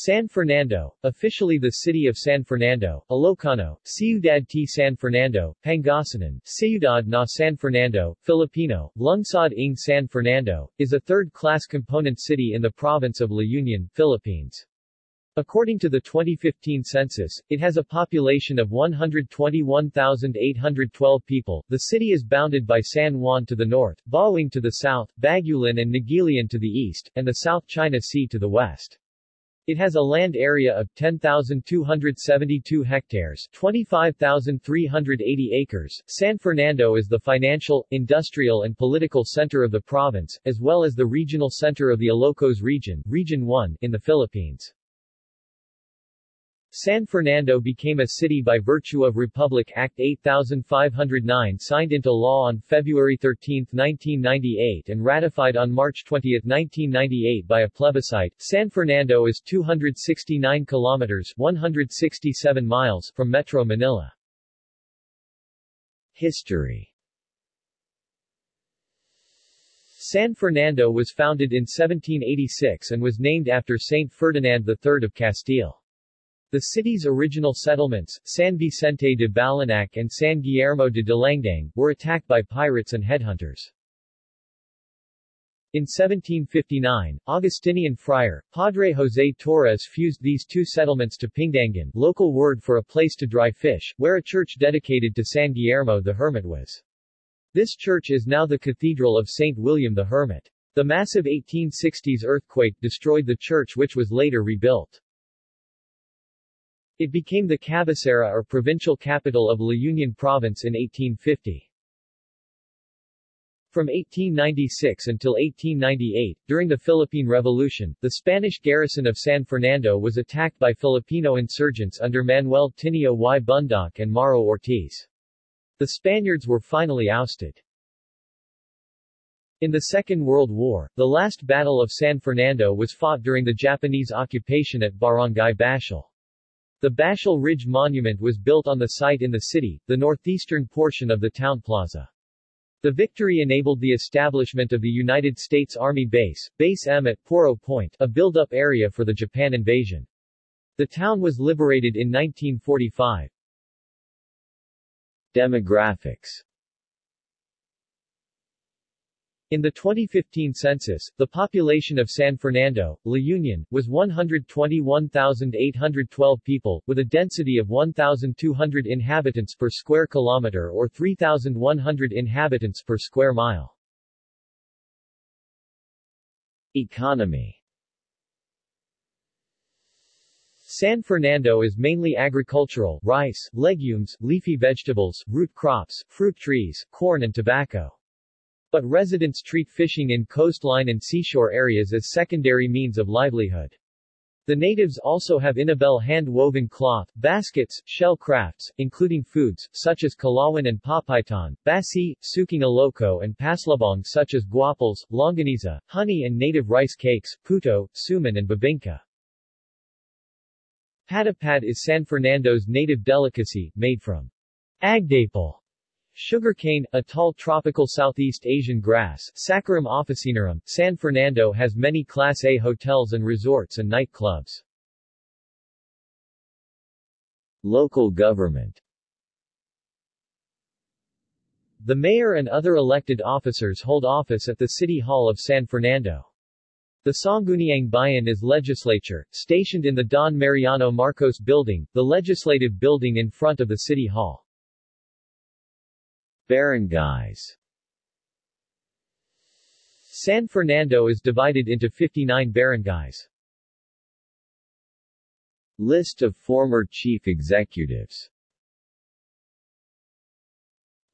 San Fernando, officially the city of San Fernando, Ilocano, Ciudad T. San Fernando, Pangasinan, Ciudad na San Fernando, Filipino, Lungsod ng San Fernando, is a third-class component city in the province of La Union, Philippines. According to the 2015 census, it has a population of 121,812 people. The city is bounded by San Juan to the north, Bauang to the south, Bagulin and Naguilian to the east, and the South China Sea to the west. It has a land area of 10,272 hectares 25,380 acres. San Fernando is the financial, industrial and political center of the province, as well as the regional center of the Ilocos region, Region 1, in the Philippines. San Fernando became a city by virtue of Republic Act 8509 signed into law on February 13, 1998 and ratified on March 20, 1998 by a plebiscite. San Fernando is 269 kilometers 167 miles from Metro Manila. History San Fernando was founded in 1786 and was named after Saint Ferdinand III of Castile. The city's original settlements, San Vicente de Balanac and San Guillermo de Dilangdang, were attacked by pirates and headhunters. In 1759, Augustinian friar, Padre José Torres fused these two settlements to Pindangan local word for a place to dry fish, where a church dedicated to San Guillermo the Hermit was. This church is now the Cathedral of St. William the Hermit. The massive 1860s earthquake destroyed the church which was later rebuilt. It became the cabecera or provincial capital of La Union Province in 1850. From 1896 until 1898, during the Philippine Revolution, the Spanish garrison of San Fernando was attacked by Filipino insurgents under Manuel Tinio y Bundoc and Mauro Ortiz. The Spaniards were finally ousted. In the Second World War, the last Battle of San Fernando was fought during the Japanese occupation at Barangay Bacsil. The Bacsil Ridge Monument was built on the site in the city, the northeastern portion of the town plaza. The victory enabled the establishment of the United States Army Base, Base M at Poro Point, a build-up area for the Japan invasion. The town was liberated in 1945. Demographics in the 2015 census, the population of San Fernando, La Union, was 121,812 people, with a density of 1,200 inhabitants per square kilometer or 3,100 inhabitants per square mile. Economy San Fernando is mainly agricultural, rice, legumes, leafy vegetables, root crops, fruit trees, corn and tobacco. But residents treat fishing in coastline and seashore areas as secondary means of livelihood. The natives also have inabel hand-woven cloth, baskets, shell crafts, including foods, such as kalawan and papaitan, basi, suking aloco and paslabong such as guaples, longaniza, honey and native rice cakes, puto, suman and bibingka. Patapad is San Fernando's native delicacy, made from agdapal, Sugarcane, a tall tropical Southeast Asian grass Saccharum officinarum, San Fernando has many Class A hotels and resorts and nightclubs. Local government The mayor and other elected officers hold office at the City Hall of San Fernando. The Sangguniang Bayan is legislature, stationed in the Don Mariano Marcos Building, the legislative building in front of the City Hall. Barangays San Fernando is divided into 59 barangays. List of former chief executives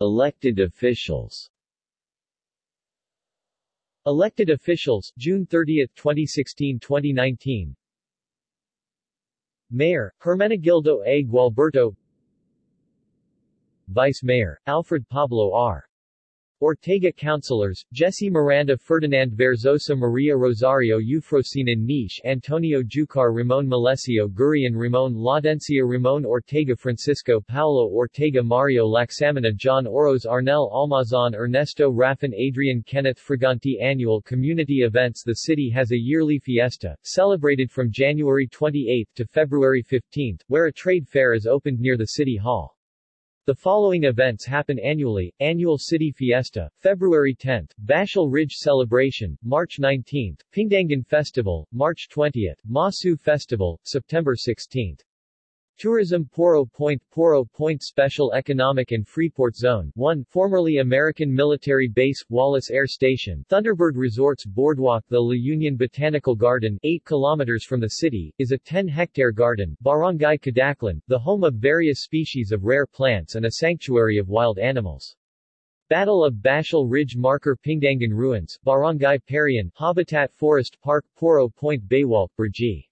Elected officials Elected officials, June 30, 2016-2019 Mayor, Hermenegildo A. Gualberto Vice Mayor, Alfred Pablo R. Ortega Councilors, Jesse Miranda Ferdinand Verzosa Maria Rosario Eufrosina Niche Antonio Jucar Ramon Malesio Gurian Ramon Laudencia Ramon Ortega Francisco Paulo Ortega Mario Laxamina John Oros Arnel Almazan Ernesto Raffin Adrian Kenneth Fraganti Annual community events The city has a yearly fiesta, celebrated from January 28 to February 15, where a trade fair is opened near the city hall. The following events happen annually, Annual City Fiesta, February 10, Bacsil Ridge Celebration, March 19, Pindangan Festival, March 20, Masu Festival, September 16. Tourism Poro Point Poro Point Special Economic and Freeport Zone 1 formerly American Military Base, Wallace Air Station Thunderbird Resorts Boardwalk The La Union Botanical Garden 8 kilometers from the city, is a 10-hectare garden Barangay Cadaclan, the home of various species of rare plants and a sanctuary of wild animals. Battle of Bacsil Ridge Marker Pindangan Ruins, Barangay Parian, Habitat Forest Park Poro Point Baywalk Burji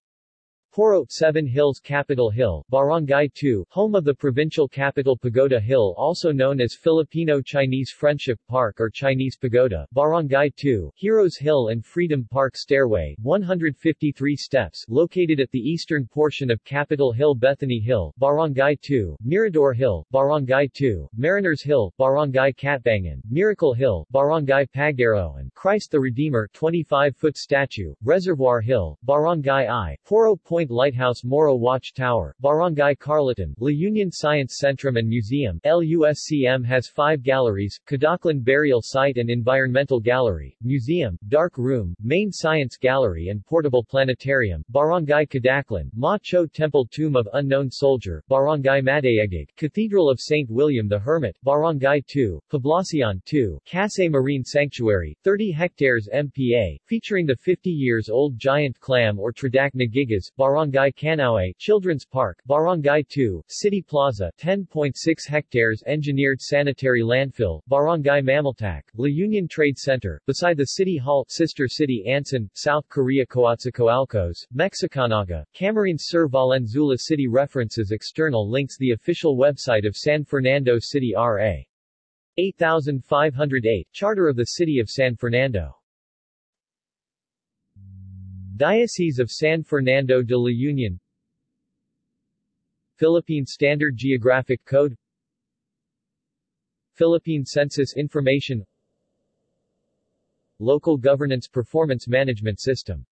Poro, Seven Hills Capitol Hill, Barangay 2, home of the provincial capital Pagoda Hill also known as Filipino-Chinese Friendship Park or Chinese Pagoda, Barangay 2, Heroes Hill and Freedom Park Stairway, 153 steps, located at the eastern portion of Capitol Hill Bethany Hill, Barangay 2, Mirador Hill, Barangay 2, Mariners Hill, Barangay Katbangan, Miracle Hill, Barangay and Christ the Redeemer 25-foot statue, Reservoir Hill, Barangay I, Poro Point Point Lighthouse Moro Watch Tower, Barangay Carlatan, La Union Science Centrum and Museum LUSCM has five galleries, Cadaclan Burial Site and Environmental Gallery, Museum, Dark Room, Main Science Gallery and Portable Planetarium, Barangay Cadaclan, Ma Cho Temple Tomb of Unknown Soldier, Barangay Madaegig, Cathedral of St. William the Hermit, Barangay 2, Poblacion 2, Casay Marine Sanctuary, 30 hectares MPA, featuring the 50 years old giant clam or Tridacna gigas, Barangay Canaue, Children's Park, Barangay 2, City Plaza, 10.6 hectares engineered sanitary landfill, Barangay Mamaltak, La Union Trade Center, beside the City Hall, Sister City Ansan, South Korea Coatzacoalcos, Mexicanaga, Camarines Sur Valenzuela City References External links The official website of San Fernando City R.A. 8508, Charter of the City of San Fernando Diocese of San Fernando de la Union. Philippine Standard Geographic Code. Philippine Census Information. Local Governance Performance Management System